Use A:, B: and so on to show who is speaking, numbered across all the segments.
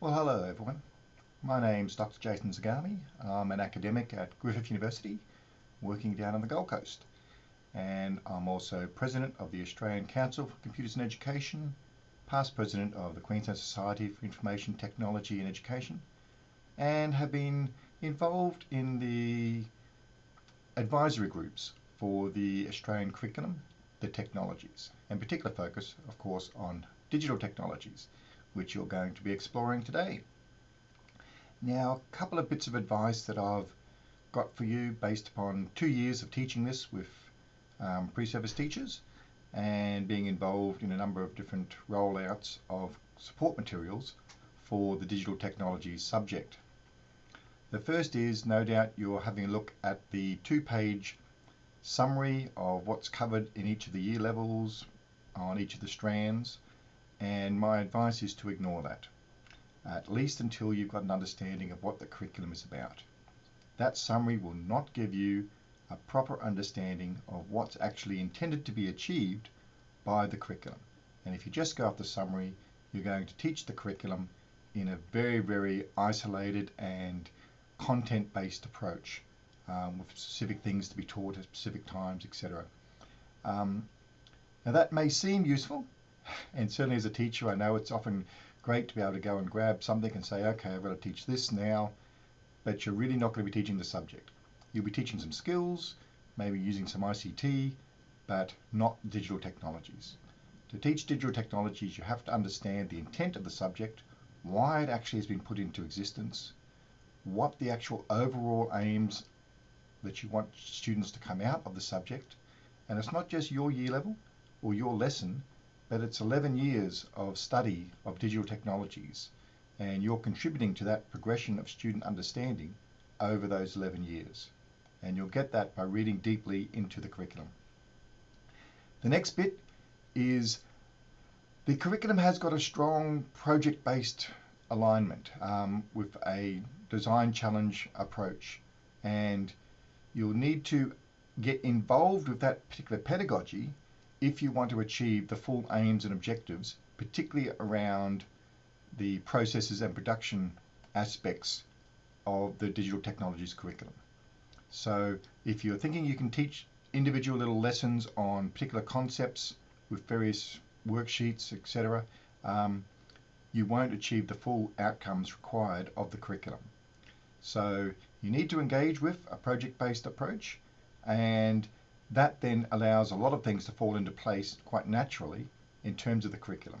A: Well, hello everyone. My name's Dr. Jason Zagami. I'm an academic at Griffith University working down on the Gold Coast. And I'm also president of the Australian Council for Computers and Education, past president of the Queensland Society for Information Technology and Education, and have been involved in the advisory groups for the Australian curriculum, the technologies, and particular focus, of course, on digital technologies which you're going to be exploring today. Now, a couple of bits of advice that I've got for you based upon two years of teaching this with um, pre-service teachers and being involved in a number of different rollouts of support materials for the digital technologies subject. The first is no doubt you're having a look at the two-page summary of what's covered in each of the year levels on each of the strands and my advice is to ignore that, at least until you've got an understanding of what the curriculum is about. That summary will not give you a proper understanding of what's actually intended to be achieved by the curriculum. And if you just go off the summary, you're going to teach the curriculum in a very, very isolated and content-based approach um, with specific things to be taught at specific times, etc. Um, now that may seem useful, and certainly as a teacher, I know it's often great to be able to go and grab something and say, okay, I've got to teach this now, but you're really not going to be teaching the subject. You'll be teaching some skills, maybe using some ICT, but not digital technologies. To teach digital technologies, you have to understand the intent of the subject, why it actually has been put into existence, what the actual overall aims that you want students to come out of the subject. And it's not just your year level or your lesson, but it's 11 years of study of digital technologies and you're contributing to that progression of student understanding over those 11 years. And you'll get that by reading deeply into the curriculum. The next bit is the curriculum has got a strong project-based alignment um, with a design challenge approach. And you'll need to get involved with that particular pedagogy if you want to achieve the full aims and objectives, particularly around the processes and production aspects of the digital technologies curriculum. So if you're thinking you can teach individual little lessons on particular concepts with various worksheets, etc., um, you won't achieve the full outcomes required of the curriculum. So you need to engage with a project-based approach and that then allows a lot of things to fall into place quite naturally in terms of the curriculum.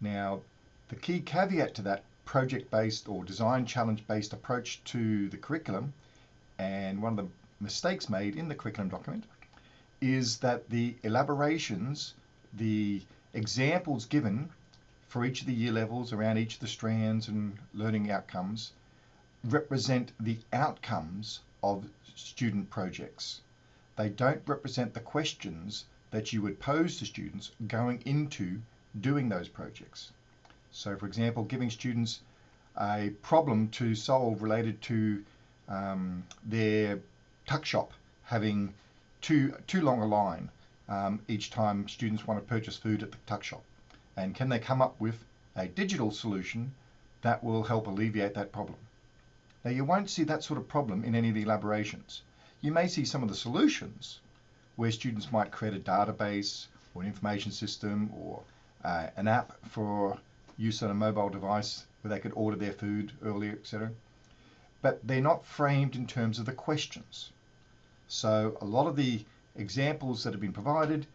A: Now, the key caveat to that project-based or design challenge-based approach to the curriculum, and one of the mistakes made in the curriculum document, is that the elaborations, the examples given for each of the year levels around each of the strands and learning outcomes represent the outcomes of student projects they don't represent the questions that you would pose to students going into doing those projects. So for example, giving students a problem to solve related to um, their tuck shop having too, too long a line um, each time students want to purchase food at the tuck shop. And can they come up with a digital solution that will help alleviate that problem? Now you won't see that sort of problem in any of the elaborations you may see some of the solutions where students might create a database or an information system or uh, an app for use on a mobile device where they could order their food earlier, etc. But they're not framed in terms of the questions. So a lot of the examples that have been provided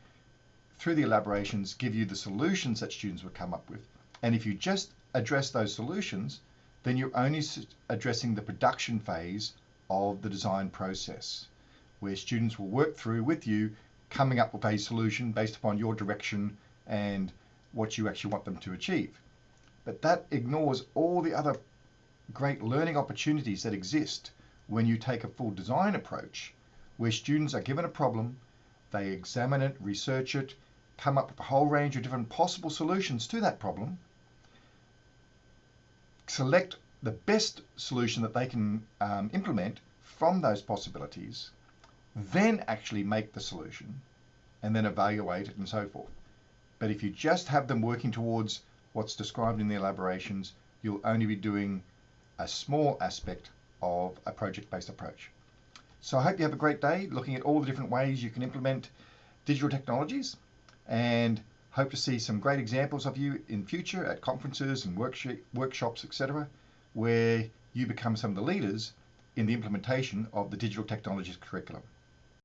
A: through the elaborations give you the solutions that students would come up with. And if you just address those solutions, then you're only addressing the production phase of the design process, where students will work through with you, coming up with a solution based upon your direction and what you actually want them to achieve. But that ignores all the other great learning opportunities that exist when you take a full design approach, where students are given a problem, they examine it, research it, come up with a whole range of different possible solutions to that problem, select the best solution that they can um, implement from those possibilities, then actually make the solution and then evaluate it and so forth. But if you just have them working towards what's described in the elaborations, you'll only be doing a small aspect of a project-based approach. So I hope you have a great day looking at all the different ways you can implement digital technologies and hope to see some great examples of you in future at conferences and workshops, etc., where you become some of the leaders in the implementation of the digital technologies curriculum.